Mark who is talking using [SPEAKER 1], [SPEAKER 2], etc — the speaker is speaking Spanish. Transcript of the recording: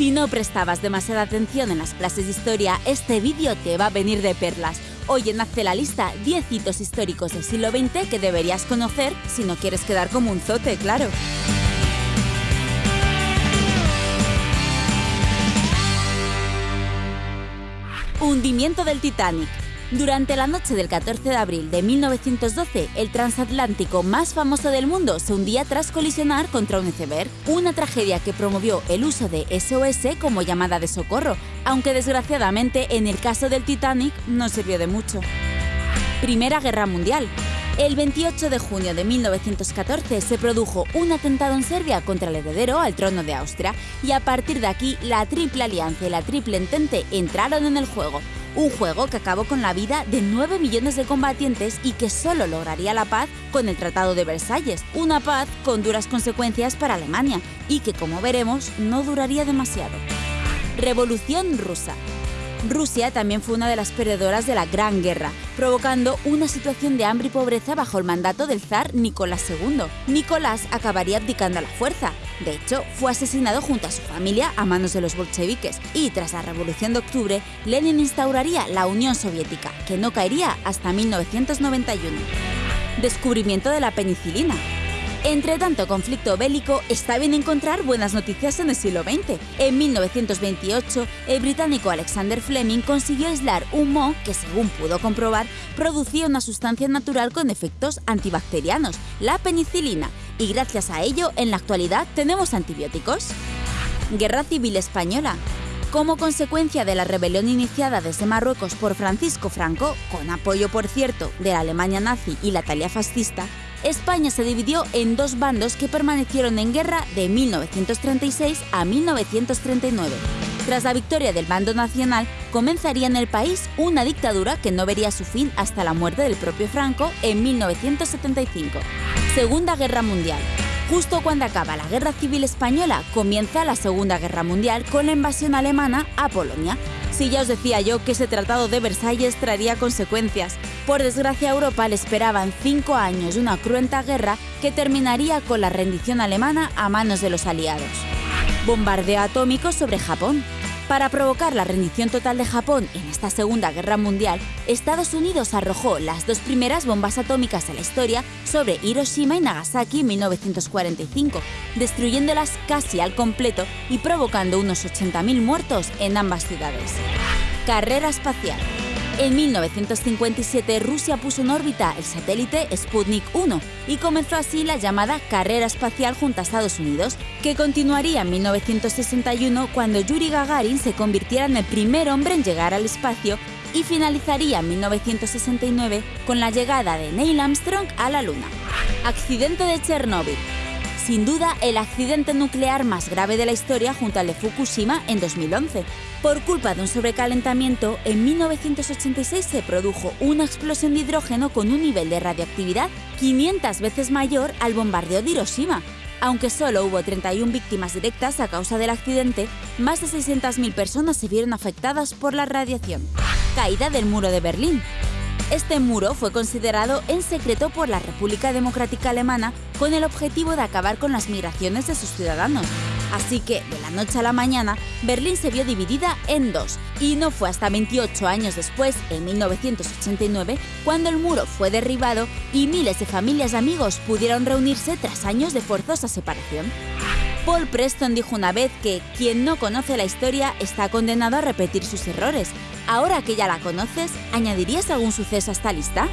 [SPEAKER 1] Si no prestabas demasiada atención en las clases de historia, este vídeo te va a venir de perlas. Hoy en Hazte la lista 10 hitos históricos del siglo XX que deberías conocer si no quieres quedar como un zote, claro. Hundimiento del Titanic. Durante la noche del 14 de abril de 1912, el transatlántico más famoso del mundo se hundía tras colisionar contra un iceberg, una tragedia que promovió el uso de SOS como llamada de socorro, aunque desgraciadamente en el caso del Titanic no sirvió de mucho. Primera Guerra Mundial. El 28 de junio de 1914 se produjo un atentado en Serbia contra el heredero al trono de Austria y a partir de aquí la Triple Alianza y la Triple Entente entraron en el juego, un juego que acabó con la vida de 9 millones de combatientes y que solo lograría la paz con el Tratado de Versalles, una paz con duras consecuencias para Alemania y que como veremos no duraría demasiado. Revolución rusa. Rusia también fue una de las perdedoras de la Gran Guerra, provocando una situación de hambre y pobreza bajo el mandato del zar Nicolás II. Nicolás acabaría abdicando a la fuerza. De hecho, fue asesinado junto a su familia a manos de los bolcheviques y tras la Revolución de Octubre, Lenin instauraría la Unión Soviética, que no caería hasta 1991. Descubrimiento de la penicilina. Entre tanto conflicto bélico, está bien encontrar buenas noticias en el siglo XX. En 1928, el británico Alexander Fleming consiguió aislar un moho que, según pudo comprobar, producía una sustancia natural con efectos antibacterianos, la penicilina, y gracias a ello, en la actualidad tenemos antibióticos. Guerra Civil Española. Como consecuencia de la rebelión iniciada desde Marruecos por Francisco Franco, con apoyo, por cierto, de la Alemania nazi y la Italia fascista, España se dividió en dos bandos que permanecieron en guerra de 1936 a 1939. Tras la victoria del bando nacional, comenzaría en el país una dictadura que no vería su fin hasta la muerte del propio Franco en 1975. Segunda Guerra Mundial. Justo cuando acaba la Guerra Civil Española, comienza la Segunda Guerra Mundial con la invasión alemana a Polonia. Si ya os decía yo que ese tratado de Versalles traería consecuencias. Por desgracia a Europa le esperaban cinco años de una cruenta guerra que terminaría con la rendición alemana a manos de los aliados. Bombardeo atómico sobre Japón. Para provocar la rendición total de Japón en esta Segunda Guerra Mundial, Estados Unidos arrojó las dos primeras bombas atómicas de la historia sobre Hiroshima y Nagasaki en 1945, destruyéndolas casi al completo y provocando unos 80.000 muertos en ambas ciudades. Carrera espacial. En 1957 Rusia puso en órbita el satélite Sputnik 1 y comenzó así la llamada carrera espacial junto a Estados Unidos, que continuaría en 1961 cuando Yuri Gagarin se convirtiera en el primer hombre en llegar al espacio y finalizaría en 1969 con la llegada de Neil Armstrong a la Luna. Accidente de Chernóbil sin duda el accidente nuclear más grave de la historia junto al de Fukushima en 2011. Por culpa de un sobrecalentamiento, en 1986 se produjo una explosión de hidrógeno con un nivel de radioactividad 500 veces mayor al bombardeo de Hiroshima. Aunque solo hubo 31 víctimas directas a causa del accidente, más de 600.000 personas se vieron afectadas por la radiación. Caída del muro de Berlín. Este muro fue considerado en secreto por la República Democrática Alemana con el objetivo de acabar con las migraciones de sus ciudadanos. Así que, de la noche a la mañana, Berlín se vio dividida en dos, y no fue hasta 28 años después, en 1989, cuando el muro fue derribado y miles de familias y amigos pudieron reunirse tras años de forzosa separación. Paul Preston dijo una vez que quien no conoce la historia está condenado a repetir sus errores. Ahora que ya la conoces, ¿añadirías algún suceso a esta lista?